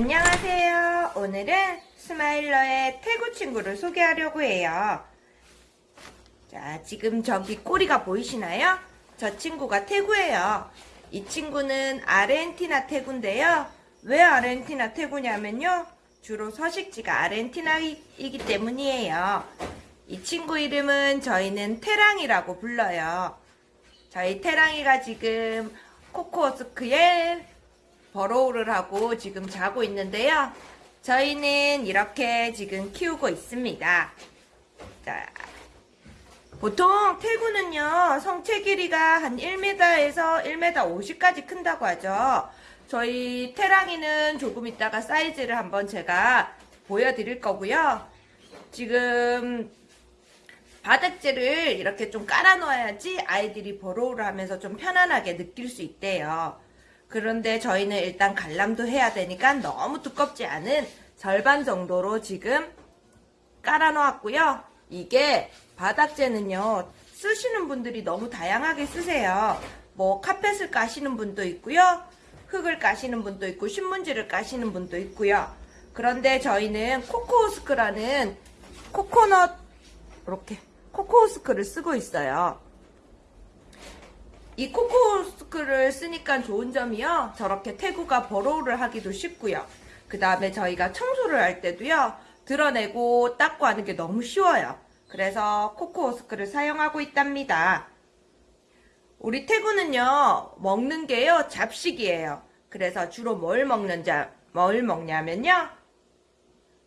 안녕하세요. 오늘은 스마일러의 태구 친구를 소개하려고 해요. 자, 지금 저기 꼬리가 보이시나요? 저 친구가 태구예요. 이 친구는 아르헨티나 태구인데요. 왜 아르헨티나 태구냐면요. 주로 서식지가 아르헨티나이기 때문이에요. 이 친구 이름은 저희는 테랑이라고 불러요. 저희 테랑이가 지금 코코허스크에 burrow를 하고 지금 자고 있는데요. 저희는 이렇게 지금 키우고 있습니다. 자, 보통 테구는요, 성체 길이가 한 1m에서 1m 50까지 큰다고 하죠. 저희 태랑이는 조금 있다가 사이즈를 한번 제가 보여드릴 거고요. 지금 바닥재를 이렇게 좀 깔아 놓아야지 아이들이 burrow를 하면서 좀 편안하게 느낄 수 있대요. 그런데 저희는 일단 관람도 해야 되니까 너무 두껍지 않은 절반 정도로 지금 깔아 놓았고요. 이게 바닥재는요. 쓰시는 분들이 너무 다양하게 쓰세요. 뭐 카펫을 까시는 분도 있고요. 흙을 까시는 분도 있고 신문지를 까시는 분도 있고요. 그런데 저희는 코코우스크라는 코코넛 이렇게 코코우스크를 쓰고 있어요. 이 코코스크를 쓰니까 좋은 점이요. 저렇게 태구가 버로우를 하기도 쉽고요. 그 다음에 저희가 청소를 할 때도요. 드러내고 닦고 하는 게 너무 쉬워요. 그래서 코코스크를 사용하고 있답니다. 우리 태구는요. 먹는 게요. 잡식이에요. 그래서 주로 뭘 먹는지 뭘 먹냐면요.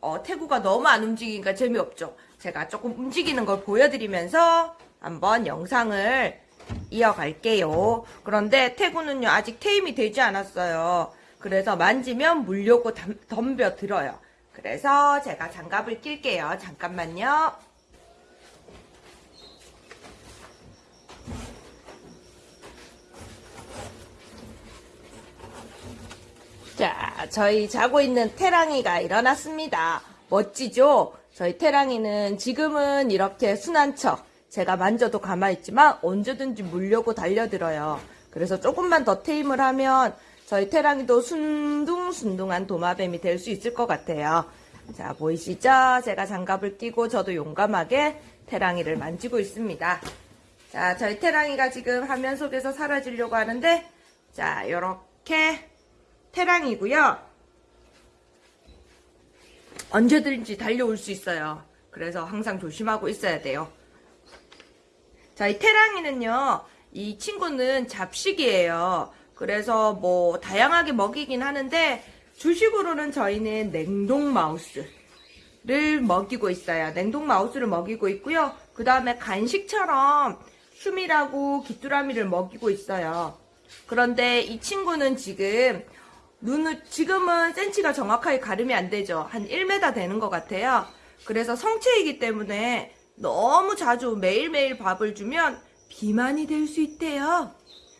어, 태구가 너무 안 움직이니까 재미없죠. 제가 조금 움직이는 걸 보여드리면서 한번 영상을 이어갈게요. 그런데 태구는요 아직 테임이 되지 않았어요. 그래서 만지면 물려고 덤벼 들어요. 그래서 제가 장갑을 낄게요. 잠깐만요. 자, 저희 자고 있는 태랑이가 일어났습니다. 멋지죠? 저희 태랑이는 지금은 이렇게 순한 척, 제가 만져도 가만히 있지만 언제든지 물려고 달려들어요. 그래서 조금만 더 테임을 하면 저희 태랑이도 순둥순둥한 도마뱀이 될 수 있을 것 같아요. 자, 보이시죠? 제가 장갑을 끼고 저도 용감하게 태랑이를 만지고 있습니다. 자, 저희 태랑이가 지금 화면 속에서 사라지려고 하는데 자, 요렇게 태랑이고요. 언제든지 달려올 수 있어요. 그래서 항상 조심하고 있어야 돼요. 저희 태랑이는요, 이 친구는 잡식이에요. 그래서 뭐 다양하게 먹이긴 하는데 주식으로는 저희는 냉동 마우스를 먹이고 있어요. 냉동 마우스를 먹이고 있고요. 그 다음에 간식처럼 슈미라고 귀뚜라미를 먹이고 있어요. 그런데 이 친구는 지금 눈을 지금은 센치가 정확하게 가름이 안 되죠. 한 1m 되는 것 같아요. 그래서 성체이기 때문에 너무 자주 매일매일 밥을 주면 비만이 될 수 있대요.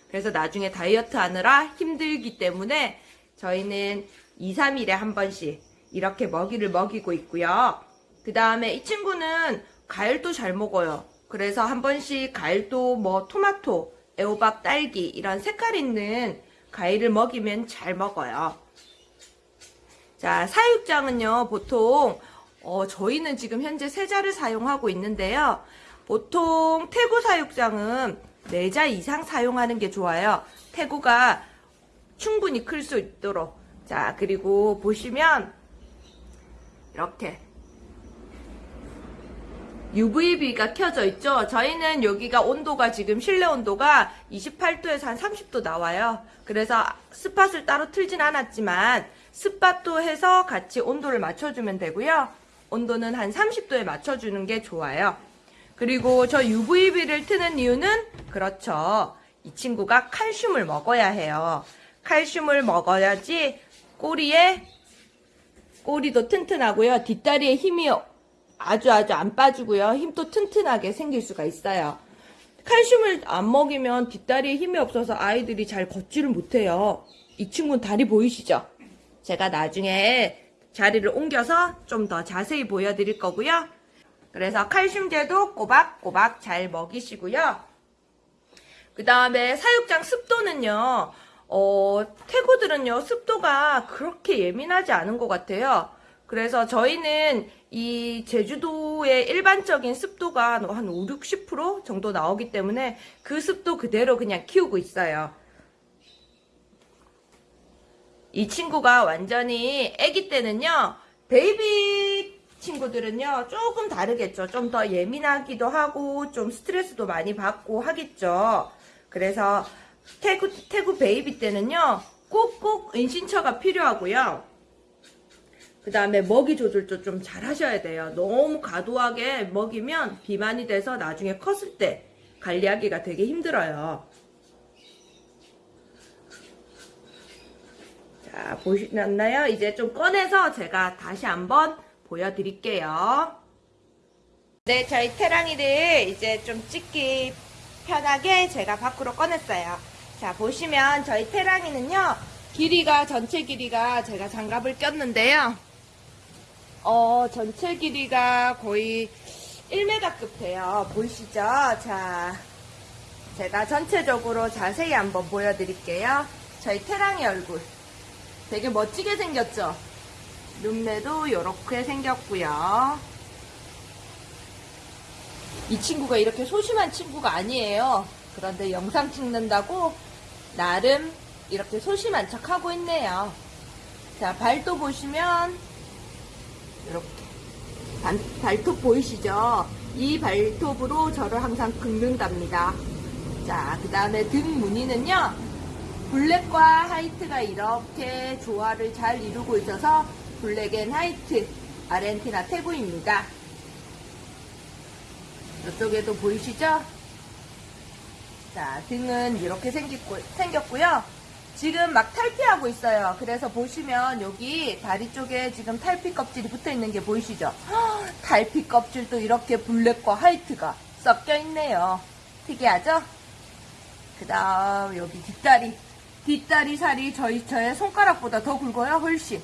그래서 나중에 다이어트 하느라 힘들기 때문에 저희는 2, 3일에 한 번씩 이렇게 먹이를 먹이고 있고요. 그 다음에 이 친구는 과일도 잘 먹어요. 그래서 한 번씩 과일도 뭐 토마토, 애호박, 딸기 이런 색깔 있는 과일을 먹이면 잘 먹어요. 자, 사육장은요, 보통 어, 저희는 지금 현재 세자를 사용하고 있는데요. 보통 태구 사육장은 4자 이상 사용하는 게 좋아요. 태구가 충분히 클 수 있도록. 자, 그리고 보시면 이렇게 UVB가 켜져 있죠. 저희는 여기가 온도가 지금 실내 온도가 28도에서 한 30도 나와요. 그래서 스팟을 따로 틀진 않았지만 스팟도 해서 같이 온도를 맞춰주면 되고요. 온도는 한 30도에 맞춰주는 게 좋아요. 그리고 저 UVB를 트는 이유는 그렇죠. 이 친구가 칼슘을 먹어야 해요. 칼슘을 먹어야지 꼬리에 꼬리도 튼튼하고요. 뒷다리에 힘이 아주 아주 안 빠지고요. 힘도 튼튼하게 생길 수가 있어요. 칼슘을 안 먹이면 뒷다리에 힘이 없어서 아이들이 잘 걷지를 못해요. 이 친구는 다리 보이시죠? 제가 나중에 자리를 옮겨서 좀 더 자세히 보여드릴 거고요. 그래서 칼슘제도 꼬박꼬박 잘 먹이시고요. 그 다음에 사육장 습도는요. 어, 태구들은요, 습도가 그렇게 예민하지 않은 것 같아요. 그래서 저희는 이 제주도의 일반적인 습도가 한 5, 60% 정도 나오기 때문에 그 습도 그대로 그냥 키우고 있어요. 이 친구가 완전히 아기 때는요, 베이비 친구들은요, 조금 다르겠죠. 좀 더 예민하기도 하고, 좀 스트레스도 많이 받고 하겠죠. 그래서 태구, 태구 베이비 때는요, 꼭꼭 은신처가 필요하고요. 그 다음에 먹이 조절도 좀 잘 하셔야 돼요. 너무 과도하게 먹이면 비만이 돼서 나중에 컸을 때 관리하기가 되게 힘들어요. 자, 보시나요? 이제 좀 꺼내서 제가 다시 한번 보여드릴게요. 네, 저희 태랑이를 이제 좀 찍기 편하게 제가 밖으로 꺼냈어요. 자, 보시면 저희 태랑이는요, 길이가, 전체 길이가 제가 장갑을 꼈는데요. 어, 전체 길이가 거의 1m급 돼요. 보이시죠? 자, 제가 전체적으로 자세히 한번 보여드릴게요. 저희 태랑이 얼굴. 되게 멋지게 생겼죠? 눈매도 이렇게 생겼고요. 이 친구가 이렇게 소심한 친구가 아니에요. 그런데 영상 찍는다고 나름 이렇게 소심한 척 하고 있네요. 자, 발도 보시면 이렇게 발, 발톱 보이시죠? 이 발톱으로 저를 항상 긁는답니다. 자, 그 다음에 등 무늬는요. black과 white가 이렇게 조화를 잘 이루고 있어서 black and white 아르헨티나 테구입니다. 이쪽에도 보이시죠? 자, 등은 이렇게 생겼고, 생겼고요. 지금 막 탈피하고 있어요. 그래서 보시면 여기 다리 쪽에 지금 탈피 껍질이 붙어 있는 게 보이시죠? 헉, 탈피 껍질도 이렇게 black과 white가 섞여 있네요. 특이하죠? 그 다음 여기 뒷다리. 뒷다리 살이 저희, 저의 손가락보다 더 굵어요. 훨씬.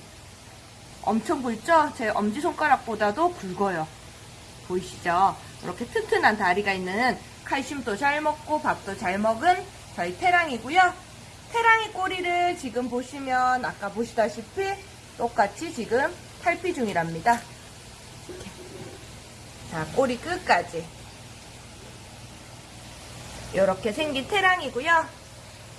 엄청 굵죠? 제 엄지손가락보다도 굵어요. 보이시죠? 이렇게 튼튼한 다리가 있는 칼슘도 잘 먹고 밥도 잘 먹은 저희 태랑이고요. 태랑이 꼬리를 지금 보시면 아까 보시다시피 똑같이 지금 탈피 중이랍니다. 자, 꼬리 끝까지. 이렇게 생긴 태랑이고요.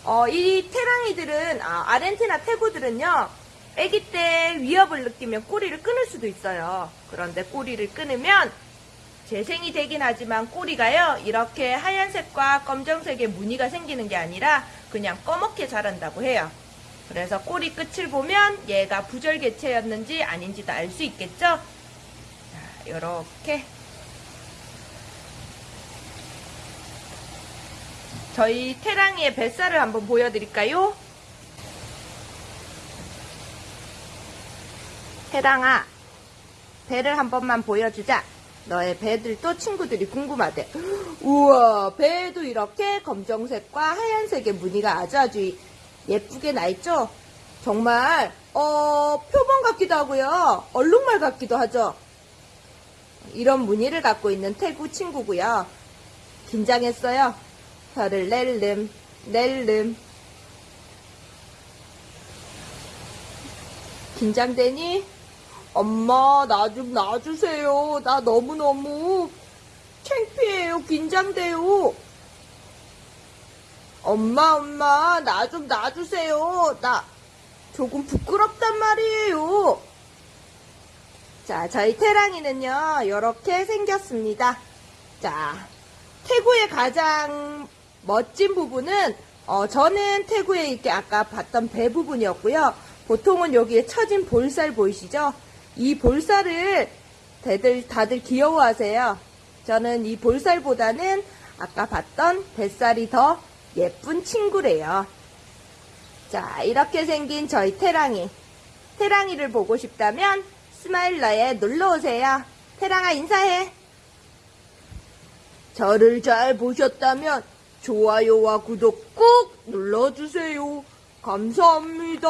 어, 이 태랑이들은 아, 아르헨티나 태구들은요. 아기 때 위협을 느끼면 꼬리를 끊을 수도 있어요. 그런데 꼬리를 끊으면 재생이 되긴 하지만 꼬리가요 이렇게 하얀색과 검정색의 무늬가 생기는 게 아니라 그냥 검게 자란다고 해요 그래서 꼬리 끝을 보면 얘가 부절개체였는지 아닌지도 알 수 있겠죠 자 이렇게 저희 태랑이의 뱃살을 한번 보여드릴까요 태랑아 배를 한 번만 보여주자 너의 배들도 친구들이 궁금하대. 우와, 배에도 이렇게 검정색과 하얀색의 무늬가 아주 아주 예쁘게 나 있죠? 정말, 어, 표범 같기도 하고요. 얼룩말 같기도 하죠? 이런 무늬를 갖고 있는 태구 친구고요. 긴장했어요. 혀를 낼름, 낼름. 긴장되니? 엄마, 나 좀 놔주세요. 나 너무너무 창피해요. 긴장돼요. 엄마, 엄마, 나 좀 놔주세요. 나 조금 부끄럽단 말이에요. 자, 저희 태랑이는요, 이렇게 생겼습니다. 자, 태구의 가장 멋진 부분은, 어, 저는 태구의 이렇게 아까 봤던 배 부분이었고요. 보통은 여기에 처진 볼살 보이시죠? 이 볼살을 다들, 다들 귀여워하세요. 저는 이 볼살보다는 아까 봤던 뱃살이 더 예쁜 친구래요. 자, 이렇게 생긴 저희 태랑이. 태랑이를 보고 싶다면 스마일러에 놀러오세요. 태랑아 인사해. 저를 잘 보셨다면 좋아요와 구독 꼭 눌러주세요. 감사합니다.